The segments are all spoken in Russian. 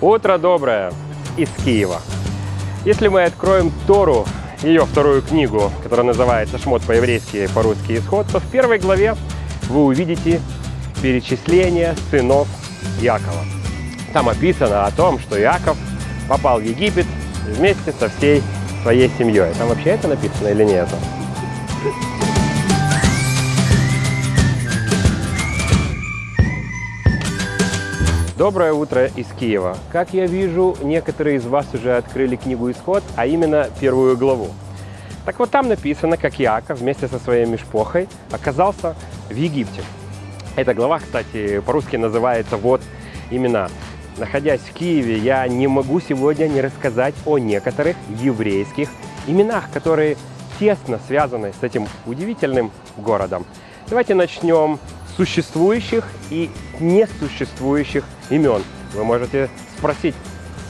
Утро доброе из Киева. Если мы откроем Тору, ее вторую книгу, которая называется «Шмот по-еврейски, по-русски исход», то в первой главе вы увидите перечисление сынов Якова. Там описано о том, что Иаков попал в Египет вместе со всей своей семьей. Там вообще это написано или нет? Доброе утро из Киева. Как я вижу, некоторые из вас уже открыли книгу «Исход», а именно первую главу. Так вот там написано, как Иаков вместе со своей мешпохой оказался в Египте. Эта глава, кстати, по-русски называется «Вот имена». Находясь в Киеве, я не могу сегодня не рассказать о некоторых еврейских именах, которые тесно связаны с этим удивительным городом. Давайте начнем с существующих и несуществующих имен. Вы можете спросить,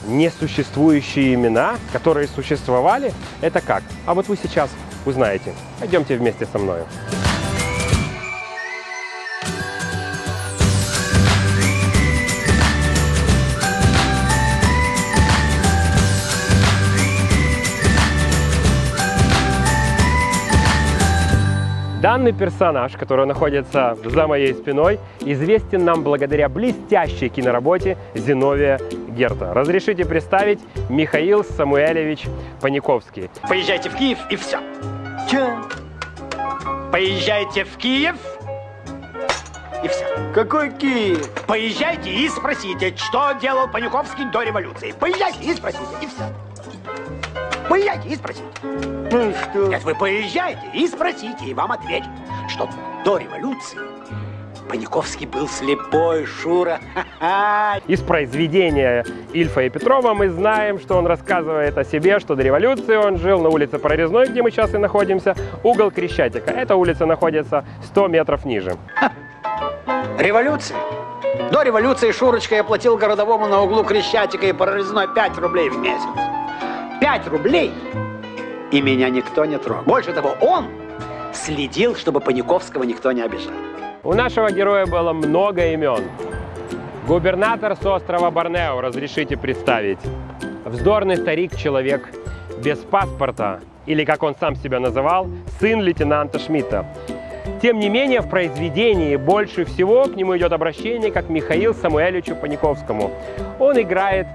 несуществующие имена, которые существовали, это как? А вот вы сейчас узнаете. Пойдемте вместе со мной. Данный персонаж, который находится за моей спиной, известен нам благодаря блестящей киноработе Зиновия Герта. Разрешите представить Михаил Самуэлевич Паниковский. Поезжайте в Киев и все. Че? Поезжайте в Киев и все. Какой Киев? Поезжайте и спросите, что делал Паниковский до революции. Поезжайте и спросите, и все. Поезжайте и спросите. Ну и что? Нет, вы поезжайте и спросите, и вам ответят, что до революции Паниковский был слепой, Шура. Из произведения Ильфа и Петрова мы знаем, что он рассказывает о себе, что до революции он жил на улице Прорезной, где мы сейчас и находимся, угол Крещатика. Эта улица находится 100 метров ниже. Революция? До революции Шурочка я платил городовому на углу Крещатика и Прорезной 5 рублей в месяц. 5 рублей, и меня никто не трогал. Больше того, он следил, чтобы Паниковского никто не обижал. У нашего героя было много имен. Губернатор с острова Борнео, разрешите представить. Вздорный старик-человек без паспорта, или, как он сам себя называл, сын лейтенанта Шмидта. Тем не менее, в произведении больше всего к нему идет обращение как Михаил Самуэльевичу Паниковскому. Он играет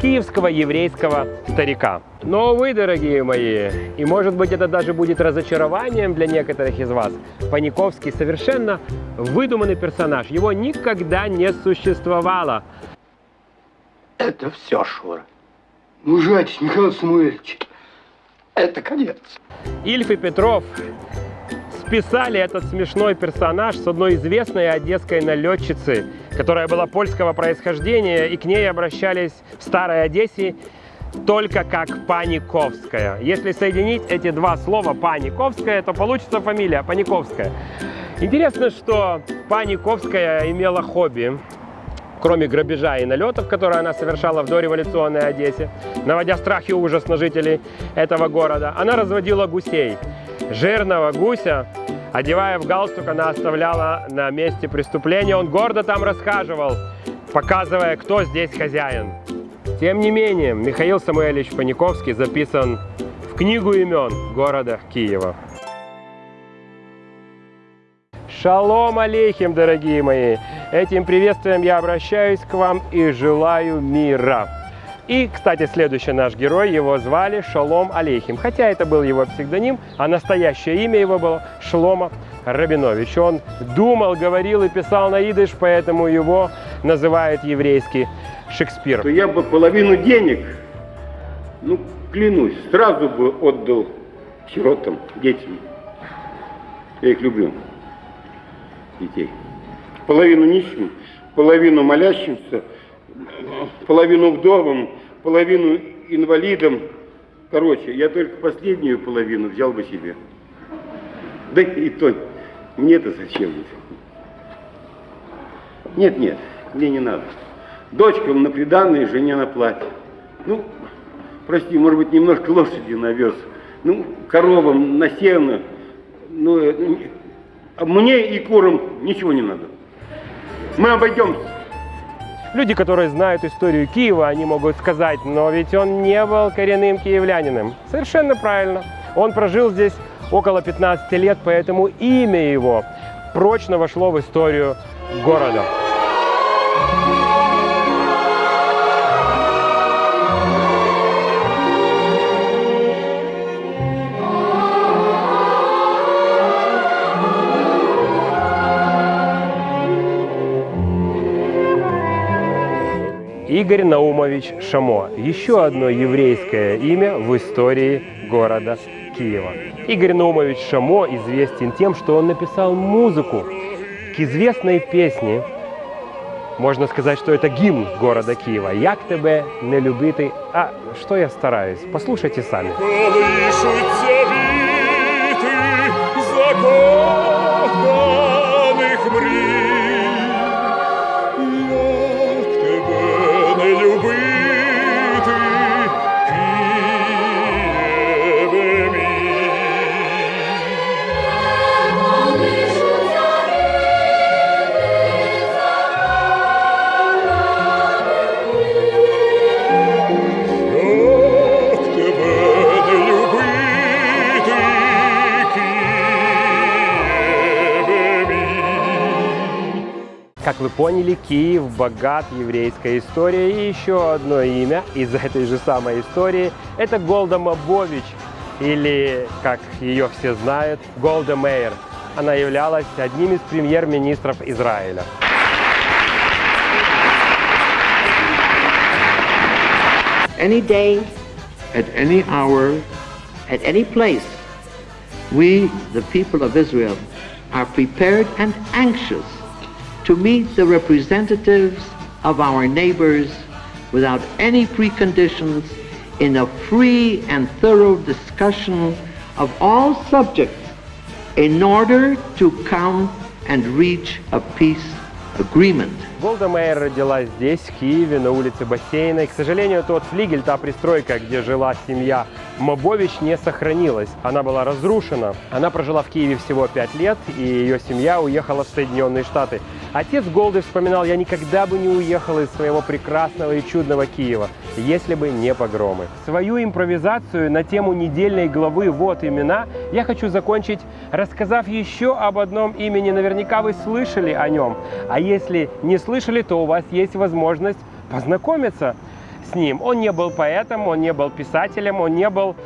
киевского еврейского старика. Но вы, дорогие мои, и может быть это даже будет разочарованием для некоторых из вас, Паниковский совершенно выдуманный персонаж. Его никогда не существовало. Это все, Шура. Мужайтесь, Михаил Самуэльевич. Это конец. Ильф и Петров списали этот смешной персонаж с одной известной одесской налетчицы, которая была польского происхождения, и к ней обращались в Старой Одессе только как Паниковская. Если соединить эти два слова Паниковская, то получится фамилия Паниковская. Интересно, что Паниковская имела хобби, кроме грабежа и налетов, которые она совершала в дореволюционной Одессе, наводя страх и ужас на жителей этого города, она разводила гусей. Жирного гуся, одевая в галстук, она оставляла на месте преступления. Он гордо там расхаживал, показывая, кто здесь хозяин. Тем не менее, Михаил Самуэльевич Паниковский записан в книгу имен города Киева. Шалом алейхим, дорогие мои! Этим приветствием я обращаюсь к вам и желаю мира. И, кстати, следующий наш герой, его звали Шалом Алейхим. Хотя это был его псевдоним, а настоящее имя его было Шлома Рабинович. Он думал, говорил и писал на идыш, поэтому его называют еврейский Шекспир. я бы половину денег, ну, клянусь, сразу бы отдал сиротам, детям. Я их люблю, детей. Половину нищим, половину молящимся, половину вдовам, половину инвалидам. Короче, я только последнюю половину взял бы себе. Да и то, мне-то зачем? Нет, нет, мне не надо. Дочкам на приданное, жене на платье. Ну, прости, может быть, немножко лошади навез. Ну, коровам на сено. Ну, э, а мне и курам ничего не надо. Мы обойдемся. Люди, которые знают историю Киева, они могут сказать, но ведь он не был коренным киевлянином. Совершенно правильно. Он прожил здесь около 15 лет, поэтому имя его прочно вошло в историю города. Игорь Наумович Шамо. Еще одно еврейское имя в истории города Киева. Игорь Наумович Шамо известен тем, что он написал музыку к известной песне. Можно сказать, что это гимн города Киева. «Як тебе не любити, а что я стараюсь». Послушайте сами. Поняли, Киев богат еврейской историей. И еще одно имя из этой же самой истории – это Голда Мабович, или, как ее все знают, Голда Мейер. Она являлась одним из премьер-министров Израиля. any day, at any hour, at any place, we, the people of Israel, are prepared and anxious to meet the representatives of our neighbors without any preconditions in a free and thorough discussion of all subjects in order to come and reach a peace agreement. Голда Мейер родилась здесь, в Киеве, на улице Бассейной. К сожалению, тот флигель, та пристройка, где жила семья Мобович, не сохранилась. Она была разрушена. Она прожила в Киеве всего пять лет, и ее семья уехала в Соединенные Штаты. Отец Голды вспоминал, я никогда бы не уехал из своего прекрасного и чудного Киева, если бы не погромы. Свою импровизацию на тему недельной главы «Вот имена» я хочу закончить, рассказав еще об одном имени. Наверняка вы слышали о нем. А если не слышали, то у вас есть возможность познакомиться с ним. Он не был поэтом, он не был писателем, он не был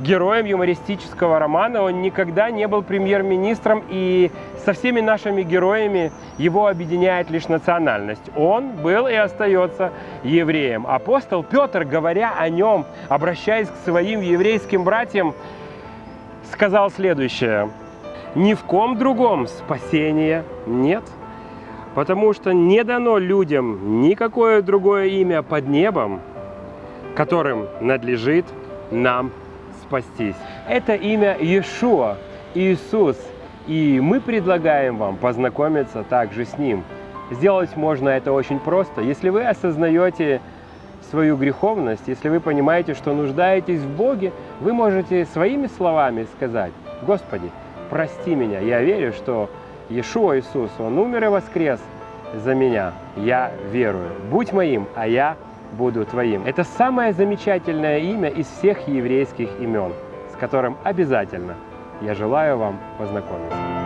героем юмористического романа, он никогда не был премьер-министром, и со всеми нашими героями его объединяет лишь национальность. Он был и остается евреем. Апостол Петр, говоря о нем, обращаясь к своим еврейским братьям, сказал следующее. Ни в ком другом спасения нет, потому что не дано людям никакое другое имя под небом, которым надлежит нам спастись. Это имя Иешуа, Иисус, и мы предлагаем вам познакомиться также с Ним. Сделать можно это очень просто. Если вы осознаете свою греховность, если вы понимаете, что нуждаетесь в Боге, вы можете своими словами сказать, «Господи, прости меня, я верю, что Иешуа Иисус, Он умер и воскрес за меня, я верую. Будь моим, а я буду твоим». Это самое замечательное имя из всех еврейских имен, с которым обязательно я желаю вам познакомиться.